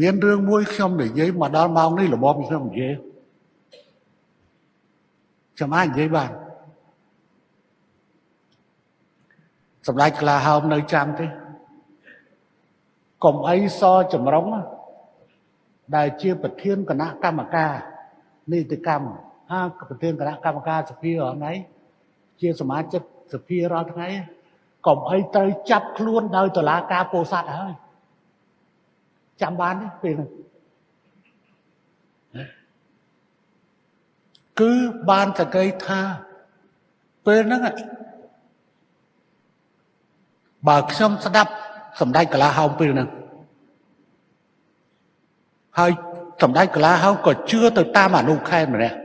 មានរឿងមួយខ្ញុំនិយាយមកដល់ម៉ោងនេះរបបខ្ញុំនិយាយខ្ញុំអាចនិយាយបានសម្ដេចក្លាហោមនៅចាំទេកុំអីសចម្រុងដែលជាប្រធានគណៈកម្មការនីតិកម្មហាប្រធានគណៈកម្មការសភារាល់ថ្ងៃជាសមាជិកសភារាល់ថ្ងៃកុំអីត្រូវចាប់ខ្លួនដោយតុលាការពោធិ៍សាត់ហើយ ចាំបានទេពេលហ្នឹងគឺបានតកៃថាពេលហ្នឹងបើខ្ញុំស្ដាប់សម្ដេចកលាហោមពេលហ្នឹងហើយសម្ដេចកលាហោមក៏ជឿទៅតាមអនុខេតម្នាក់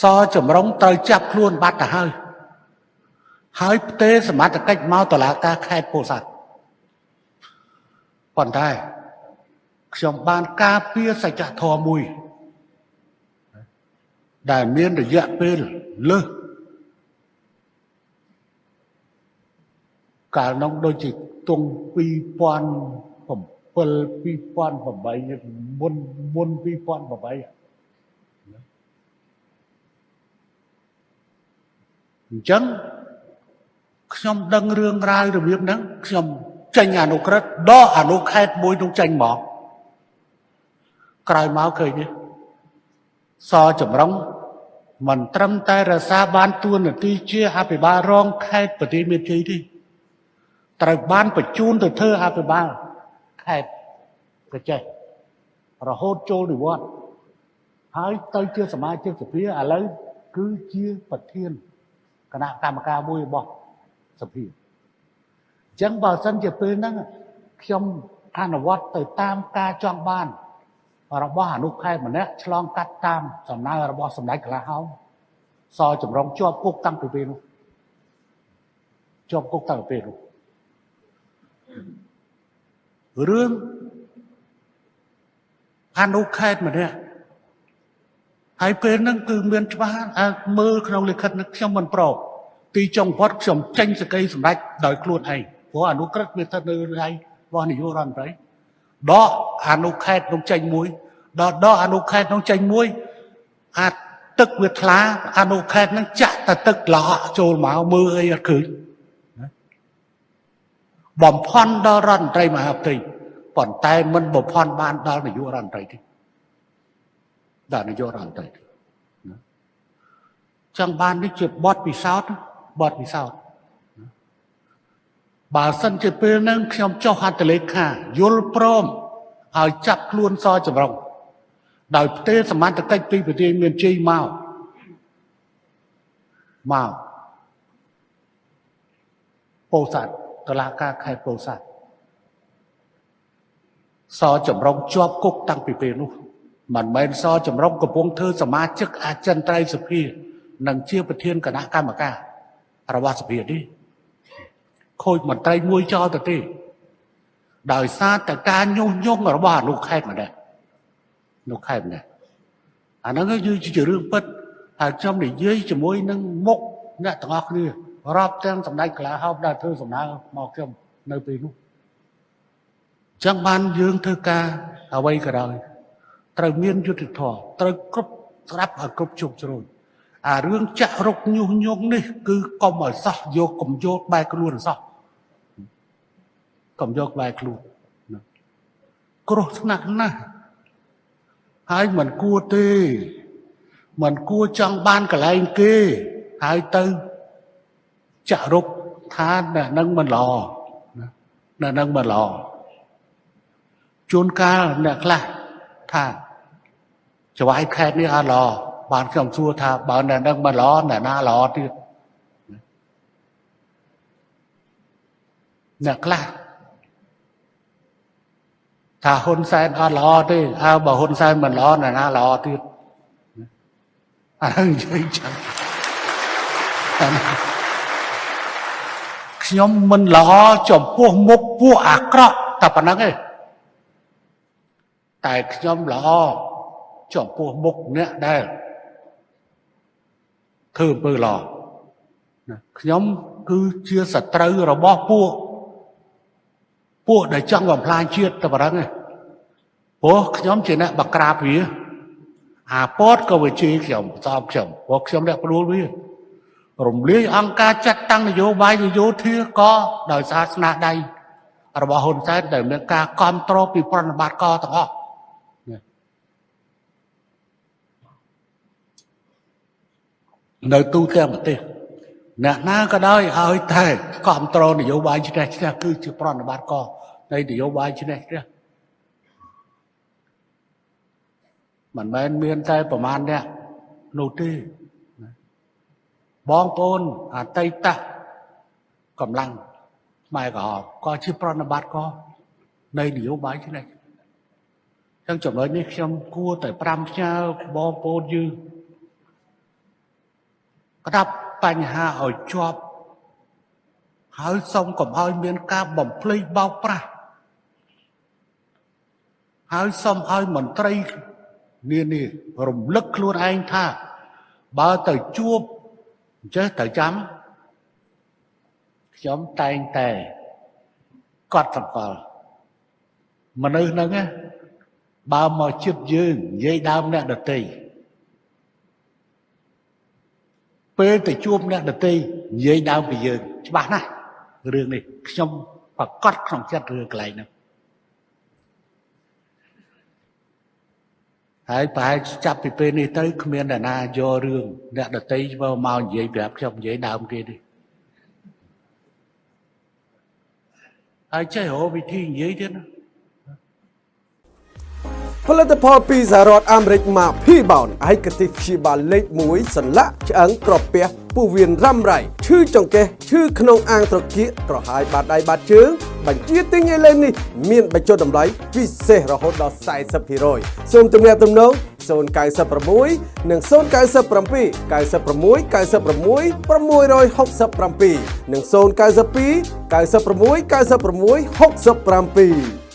សចម្រុងត្រូវចាប់ខ្លួនបាត់ទៅហើយហើយផ្ទេសមត្ថកិច្ចមកតឡាការខេត្តពោធិ៍សាត់ ប៉ុន្តែខ្ញុំបានការពារសច្ចធម៌មួយ ដែលមានរយៈពេលលើសកាលនោះដូចជាទង់2007 2008មុនមុន2008អញ្ចឹងខ្ញុំដឹងរឿងរ៉ាវរបៀបហ្នឹងខ្ញុំ ចេញអនុក្រឹត្យដកអនុខេតមួយនោះចេញមកក្រោយមកឃើញទេសចម្រុងមិនត្រឹមតែរសាបានទួនាទីជាអភិបាលរងខេត្តប្រទេសមានជ័យទេត្រូវបានបញ្ជូនទៅធ្វើអភិបាលខេត្តកចេះរហូតចូលនិវត្តន៍ហើយទៅជាសមាជិកសភាឥឡូវគឺជាប្រធានគណៈកម្មការមួយរបស់សភាអញ្ចឹងបើសិនជាពេលហ្នឹងខ្ញុំអនុវត្តទៅតាមការចង់បាន របស់អនុខេត្តម្នាក់ឆ្លងកាត់តាមសំណើរបស់សម្ដេចកលាហោមសចម្រុងជាប់គុកតាំងពីពេលនោះជាប់គុកតាំងពីពេលនោះរឿងអនុខេត្តម្នាក់ហើយពេលហ្នឹងគឺមានច្បាស់មើលក្នុងលិខិតនេះខ្ញុំមិនប្រកទីចុងផុតខ្ញុំចេញសេចក្តីសម្រេចដោយខ្លួនឯង ព្រោះអនុក្រឹត្យវាស្ថិតនៅថ្ងៃរបស់នាយករដ្ឋមន្ត្រីដកអនុខេត្តនោះចេញមួយដល់ដកអនុខេត្តនោះចេញមួយអាចទឹកវាថ្លាអនុខេត្តនឹងចាក់តែទឹកឡក់ចូលមកមើលអីអត់ឃើញបំផន់ដល់រដ្ឋមន្ត្រីមហាផ្ទៃប៉ុន្តែមិនបំផន់បានដល់នាយករដ្ឋមន្ត្រីទេដល់នាយករដ្ឋមន្ត្រីទេចង់បាននេះជាបទពិសោធន៍បទពិសោធន៍ បើសិនជាពេលហ្នឹងខ្ញុំចុះហត្ថលេខាយល់ព្រមឲ្យចាប់ខ្លួនសចម្រុងដោយផ្ទេរសមត្ថកិច្ចពីប្រទេសមានជ័យមកមកពោធិ៍សាត់តឡាការខេត្តពោធិ៍សាត់សចម្រុងជាប់គុកតាំងពីពេលនោះមិនមែនសចម្រុងកំពុងធ្វើសមាជិកអចិន្ត្រៃយ៍សភា និងជាប្រធានគណៈកម្មការរបស់សភានេះ ខូចមន្ត្រីមួយចោលទៅទេដោយសារតែការញុះញង់របស់អនុខេត្តម្នាក់នៅខេត្តម្នាក់អាហ្នឹងគឺជារឿងពិតហើយខ្ញុំនិយាយជាមួយនឹងមុខអ្នកទាំងអស់គ្នារាប់ទាំងសម្ដេចកលាហោបដែលធ្វើសំណើមកខ្ញុំនៅពេលនោះចឹងបានយើងធ្វើការអ្វីក៏ដោយត្រូវមានយុទ្ធធម៌ត្រូវគ្រប់ស្រាប់ឲ្យគ្រប់ជោគជ្រោយ អារឿងចាក់រុកញុះញង់នេះ គឺកុំឲ្យសោះយកកុំយកបែកខ្លួនសោះកុំយកបែកខ្លួនគ្រោះថ្នាក់ណាស់ហើយមិនគួរទេមិនគួរចង់បានកន្លែងគេហើយទៅចាក់រុកថាអ្នកនឹងមិនល្អអ្នកនឹងមិនល្អជួនកាលអ្នកខ្លះថាច្បាយខេតនេះអត់ល្អ បានខ្ញុំសួរថាបើអ្នកនឹងមិនល្អអ្នកណាល្អទៀតអ្នកខ្លះថាហ៊ុនសែនអត់ល្អទេអើបើហ៊ុនសែនមិនល្អអ្នកណាល្អទៀតអើនិយាយចឹងខ្ញុំមិនល្អចំពោះមុខពួកអាក្រក់តែប៉ុណ្្នឹងឯងតែខ្ញុំល្អចំពោះមុខអ្នកដែល ធ្វើអំពើល្អខ្ញុំគឺជាសត្រូវរបស់ពួកពួកដែលចង់បំផ្លាញជាតិតែប៉ុណ្្នឹងឯងព្រោះខ្ញុំជាអ្នកបក្រាបវាអាពតក៏វាជេរខ្ញុំសោបខ្ញុំព្រោះខ្ញុំអ្នកព្រួលវារំលាយអង្គការចាត់តាំងនយោបាយនយោធាក៏ដោយសារស្នាដៃរបស់ហ៊ុនសែនដែលមានការគ្រប់គ្រងពីប្រណិប័តកទាំងអស់ នៅទូទាំងប្រទេសអ្នកណាក៏ដោយឲ្យតែគ្រប់គ្រងនយោបាយឈ្នះឈ្នះគឺជាប្រណិប័តកនៃនយោបាយឈ្នះឈ្នះមិនមែនមានតែប្រមាណអ្នកនោះទេបងប្អូនអតីតកម្លាំងខ្មែរក្រហមក៏ជាប្រណិប័តក៏នៃនយោបាយនេះចឹងចំណុចនេះខ្ញុំគួរតែប្រាំផ្ញើបងប្អូនយើង ក្តាប់បញ្ហាឲ្យជាប់ហើយសូមកុំឲ្យមានការបំភ្លៃបោកប្រាស់ហើយសូមឲ្យមន្ត្រីនានារំលឹកខ្លួនឯងថា បើទៅជួបចេះទៅចាំខ្ញុំតែងតែកត់សម្គាល់មនុស្សហ្នឹងបើមកជិតយើងនិយាយដើមអ្នកដតី ពេលទៅជួបអ្នកដតីនិយាយដើមពីយើងច្បាស់ណាស់រឿងនេះខ្ញុំប្រកាសក្នុងចិត្តរឿងកន្លែងហ្នឹងហើយប្រហែលចាប់ពីពេលនេះទៅគ្មានអ្នកណាយករឿងអ្នកដតីមកមកនិយាយប្រាប់ខ្ញុំនិយាយដើមគេទេហើយចេះរកវិធីនិយាយទៀតណា ផលិតផលពីសហរដ្ឋអាមេរិកមក P-Bound ឯកទេសព្យាបាលលេខ1សន្លាក់ឆ្អឹងក្រពះពោះវៀនរ៉ាំរ៉ៃឈឺចង្កេះឈឺក្នុងអាងត្រគាកក្រហាយបាតដៃបាតជើងបញ្ជាទិញឥឡូវនេះមានបញ្ចុះតម្លៃពិសេសរហូតដល់40%សូមទំនាក់ទំនង096និង097 96 96 667និង092 96 96 67